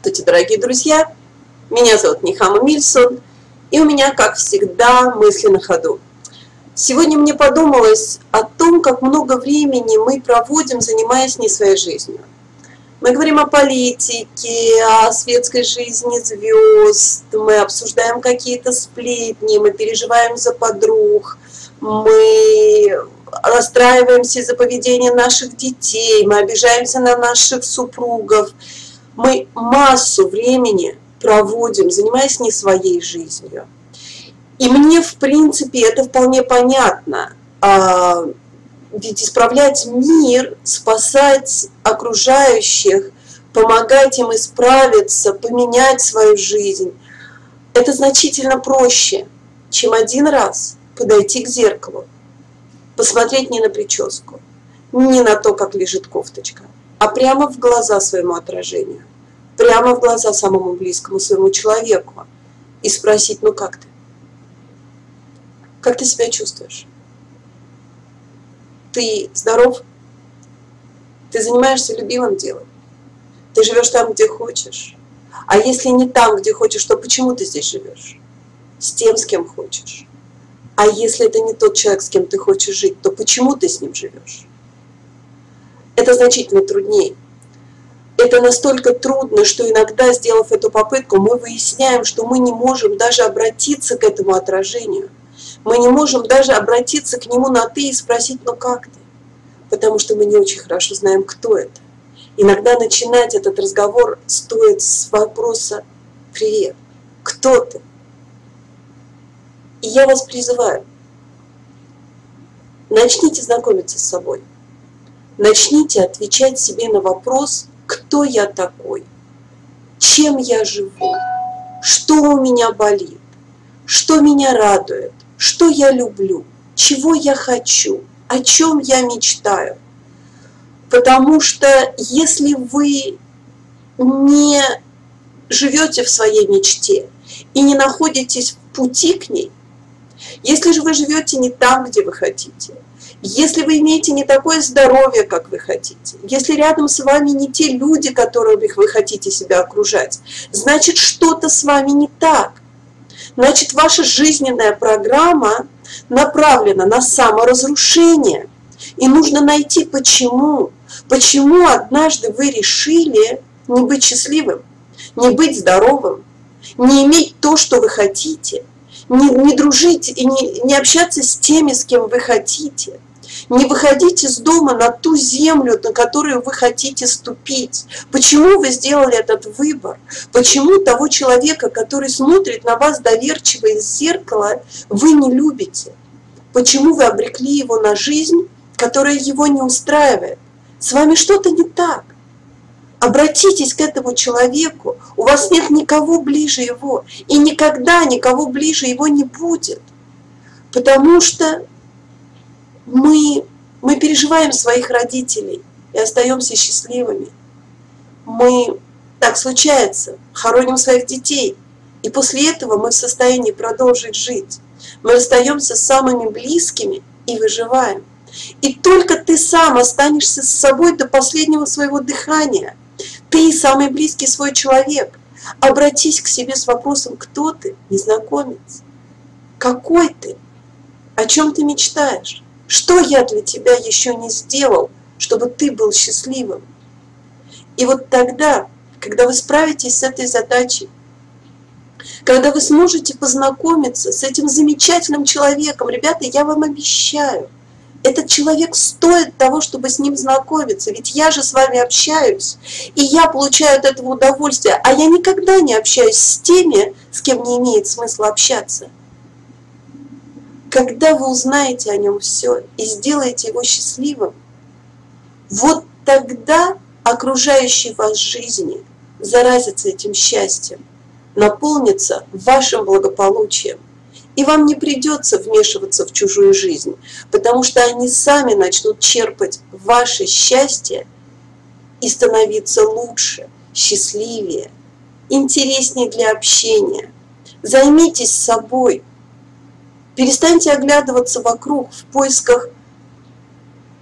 Здравствуйте, дорогие друзья! Меня зовут Нихама Мильсон, и у меня, как всегда, мысли на ходу. Сегодня мне подумалось о том, как много времени мы проводим, занимаясь не своей жизнью. Мы говорим о политике, о светской жизни звезд, мы обсуждаем какие-то сплетни, мы переживаем за подруг, мы расстраиваемся из-за поведения наших детей, мы обижаемся на наших супругов – мы массу времени проводим, занимаясь не своей жизнью. И мне, в принципе, это вполне понятно. А, ведь исправлять мир, спасать окружающих, помогать им исправиться, поменять свою жизнь, это значительно проще, чем один раз подойти к зеркалу, посмотреть не на прическу, не на то, как лежит кофточка, а прямо в глаза своему отражению прямо в глаза самому близкому своему человеку и спросить, ну как ты? Как ты себя чувствуешь? Ты здоров? Ты занимаешься любимым делом? Ты живешь там, где хочешь? А если не там, где хочешь, то почему ты здесь живешь? С тем, с кем хочешь. А если это не тот человек, с кем ты хочешь жить, то почему ты с ним живешь? Это значительно труднее это настолько трудно, что иногда, сделав эту попытку, мы выясняем, что мы не можем даже обратиться к этому отражению. Мы не можем даже обратиться к нему на «ты» и спросить «ну как ты?», потому что мы не очень хорошо знаем, кто это. Иногда начинать этот разговор стоит с вопроса «Привет, кто ты?». И я вас призываю, начните знакомиться с собой, начните отвечать себе на вопрос – кто я такой, чем я живу, что у меня болит, что меня радует, что я люблю, чего я хочу, о чем я мечтаю. Потому что если вы не живете в своей мечте и не находитесь в пути к ней, если же вы живете не там, где вы хотите, если вы имеете не такое здоровье, как вы хотите, если рядом с вами не те люди, которых вы хотите себя окружать, значит что-то с вами не так. Значит ваша жизненная программа направлена на саморазрушение. И нужно найти почему. Почему однажды вы решили не быть счастливым, не быть здоровым, не иметь то, что вы хотите, не, не дружить и не, не общаться с теми, с кем вы хотите – не выходить из дома на ту землю, на которую вы хотите ступить. Почему вы сделали этот выбор? Почему того человека, который смотрит на вас доверчиво из зеркала, вы не любите? Почему вы обрекли его на жизнь, которая его не устраивает? С вами что-то не так. Обратитесь к этому человеку. У вас нет никого ближе его. И никогда никого ближе его не будет. Потому что мы, мы переживаем своих родителей и остаемся счастливыми. Мы, так случается, хороним своих детей, и после этого мы в состоянии продолжить жить. Мы остаемся с самыми близкими и выживаем. И только ты сам останешься с собой до последнего своего дыхания. Ты самый близкий свой человек. Обратись к себе с вопросом, кто ты, незнакомец? Какой ты? О чем ты мечтаешь? Что я для тебя еще не сделал, чтобы ты был счастливым? И вот тогда, когда вы справитесь с этой задачей, когда вы сможете познакомиться с этим замечательным человеком, ребята, я вам обещаю, этот человек стоит того, чтобы с ним знакомиться, ведь я же с вами общаюсь, и я получаю от этого удовольствие, а я никогда не общаюсь с теми, с кем не имеет смысла общаться. Когда вы узнаете о нем все и сделаете его счастливым, вот тогда окружающие вас жизни заразятся этим счастьем, наполнится вашим благополучием. И вам не придется вмешиваться в чужую жизнь, потому что они сами начнут черпать ваше счастье и становиться лучше, счастливее, интереснее для общения. Займитесь собой, Перестаньте оглядываться вокруг в поисках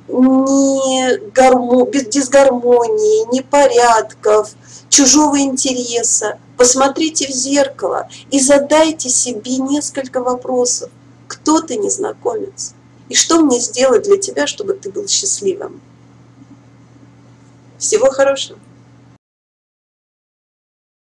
не гармо, дисгармонии, непорядков, чужого интереса, посмотрите в зеркало и задайте себе несколько вопросов. Кто ты, незнакомец? И что мне сделать для тебя, чтобы ты был счастливым? Всего хорошего!